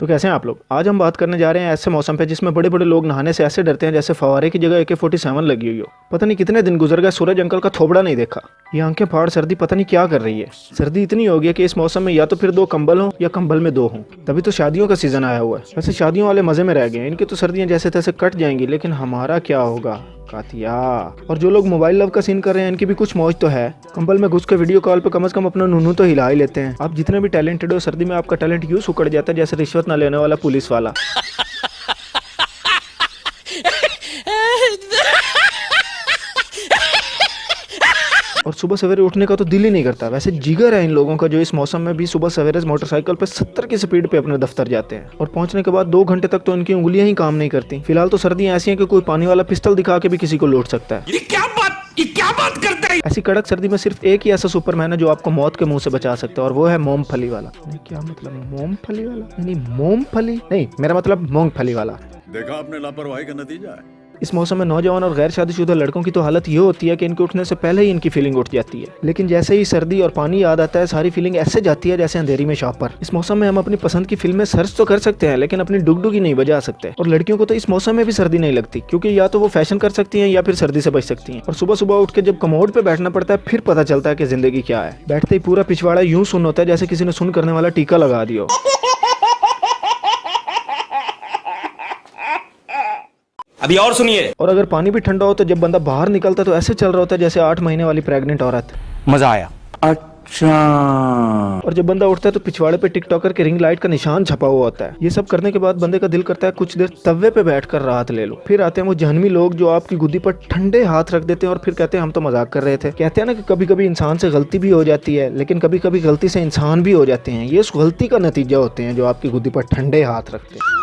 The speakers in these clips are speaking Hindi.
तो कैसे हैं आप लोग? आज हम बात करने जा रहे हैं ऐसे मौसम पे जिसमें बड़े बड़े लोग नहाने से ऐसे डरते हैं जैसे फवारे की जगह ए के फोर्टी सेवन लगी हुई हो। पता नहीं कितने दिन गुजर गए, सूरज अंकल का थोबड़ा नहीं देखा। ये आँखें फाड़, सर्दी पता नहीं क्या कर रही है। सर्दी इतनी हो गई कि इस मौसम में या तो फिर दो कंबल हो या कंबल में दो हों। तभी तो शादियों का सीज़न आया हुआ है। वैसे शादियों वाले मज़े में रह गए इनकी तो सर्दियाँ जैसे तैसे कट जाएँगी, लेकिन हमारा क्या होगा? कातिया। और जो लोग मोबाइल लव का सीन कर रहे हैं, इनकी भी कुछ मौज तो है। कंबल में घुस के वीडियो कॉल पे कम से कम अपना नूनू तो हिला ही लेते हैं। आप जितने भी टैलेंटेड हो, सर्दी में आपका टैलेंट यूज़ उकड़ जाता है जैसे रिश्वत ना लेने वाला पुलिस वाला। और सुबह सवेरे उठने का तो दिल ही नहीं करता। वैसे जिगर है इन लोगों का जो इस मौसम में भी सुबह सवेरे मोटरसाइकिल पे सत्तर की स्पीड पे अपने दफ्तर जाते हैं। और पहुँचने के बाद दो घंटे तक तो इनकी उंगलियाँ ही काम नहीं करती। फ़िलहाल तो सर्दियाँ ऐसी हैं कि कोई पानी वाला पिस्टल दिखा के भी किसी को लौट सकता है। ये क्या बात ये क्या बात करते हैं? ऐसी कड़क सर्दी में सिर्फ़ एक ही ऐसा सुपरमैन है जो आपको मौत के मुँह से बचा सकता है और वो है मोमफली वाला। नहीं, क्या मतलब मोमफली वाला? नहीं मोमफली? नहीं मेरा मतलब मूंगफली वाला। देखा आपने लापरवाही का नतीजा है। इस मौसम में नौजवान और गैर शादीशुदा लड़कों की तो हालत ये होती है कि इनके उठने से पहले ही इनकी फीलिंग उठ जाती है। लेकिन जैसे ही सर्दी और पानी याद आता है, सारी फीलिंग ऐसे जाती है जैसे अंधेरी में शॉप पर। इस मौसम में हम अपनी पसंद की फ़िल्में सर्च तो कर सकते हैं, लेकिन अपनी डुगडुगी नहीं बजा सकते। और लड़कियों को तो इस मौसम में भी सर्दी नहीं लगती, क्योंकि या तो वो फ़ैशन कर सकती है या फिर सर्दी से बच सकती है। और सुबह सुबह उठ के जब कमोड पे बैठना पड़ता है, फिर पता चलता है कि ज़िंदगी क्या है। बैठते ही पूरा पिछवाड़ा यूँ सुन होता है जैसे किसी ने सुन करने वाला टीका लगा दिया हो अभी और सुनिए। और अगर पानी भी ठंडा हो तो जब बंदा बाहर निकलता है तो ऐसे चल रहा होता है जैसे आठ महीने वाली प्रेग्नेंट औरत। मज़ा आया। अच्छा। और जब बंदा उठता है तो पिछवाड़े पे टिकटॉकर के रिंग लाइट का निशान छपा हुआ होता है। ये सब करने के बाद बंदे का दिल करता है कुछ देर तवे पे बैठकर राहत ले लो। फिर आते हैं वो जहनवी लोग जो आपकी गुद्दी पर ठंडे हाथ रख देते हैं और फिर कहते हैं हम तो मज़ाक कर रहे थे। कहते हैं ना कि कभी कभी इंसान से गलती भी हो जाती है लेकिन कभी कभी गलती से इंसान भी हो जाते हैं। ये उस गलती का नतीजा होते हैं जो आपकी गुद्दी पर ठंडे हाथ रखते हैं।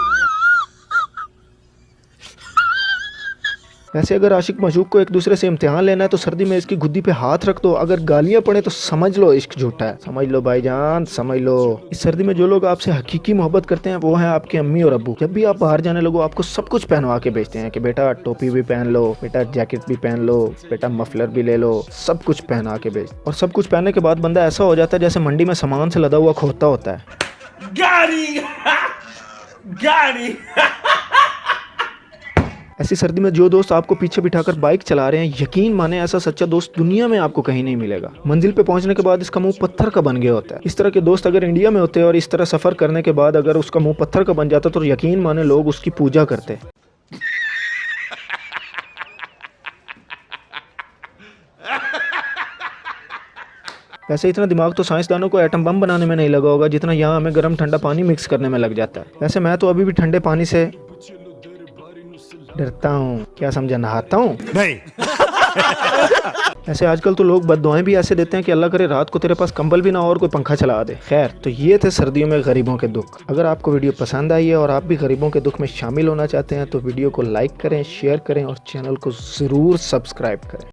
वैसे अगर आशिक मशूक को एक दूसरे से इम्तिहान लेना है तो सर्दी में इसकी गुद्दी पे हाथ रख दो। अगर गालियाँ पड़े तो समझ लो इश्क झूठा है। समझ लो भाईजान समझ लो। इस सर्दी में जो लोग आपसे हकीकी मोहब्बत करते हैं, वो है आपके अम्मी और अबू जब भी आप बाहर जाने लगो, आपको सब कुछ पहनवा के बेचते हैं कि, बेटा, टोपी भी पहन लो, बेटा, जैकेट भी पहन लो, बेटा, मफलर भी ले लो। सब कुछ पहना के भेज। और सब कुछ पहनने के बाद बंदा ऐसा हो जाता है, जैसे मंडी में सामान से लदा हुआ खोता होता है। गाड़ी! गाड़ी! ऐसी सर्दी में जो दोस्त आपको पीछे बिठाकर बाइक चला रहे हैं, यकीन माने ऐसा सच्चा दोस्त दुनिया में आपको कहीं नहीं मिलेगा। मंजिल पे पहुँचने के बाद इसका मुँह पत्थर का बन गया होता है। इस तरह के दोस्त अगर इंडिया में होते और इस तरह सफ़र करने के बाद अगर उसका मुँह पत्थर का बन जाता तो यकीन माने लोग उसकी पूजा करते वैसे इतना दिमाग तो साइंसदानों को एटम बम बनाने में नहीं लगा होगा जितना यहाँ हमें गर्म ठंडा पानी मिक्स करने में लग जाता है। वैसे मैं तो अभी भी ठंडे पानी से डरता हूँ। क्या समझा? नहाता हूँ? नहीं। ऐसे आजकल तो लोग बद भी ऐसे देते हैं कि अल्लाह करे रात को तेरे पास कंबल भी ना हो और कोई पंखा चला दे। खैर तो ये थे सर्दियों में गरीबों के दुख। अगर आपको वीडियो पसंद आई है और आप भी गरीबों के दुख में शामिल होना चाहते हैं तो वीडियो को लाइक करें शेयर करें और चैनल को ज़रूर सब्सक्राइब करें।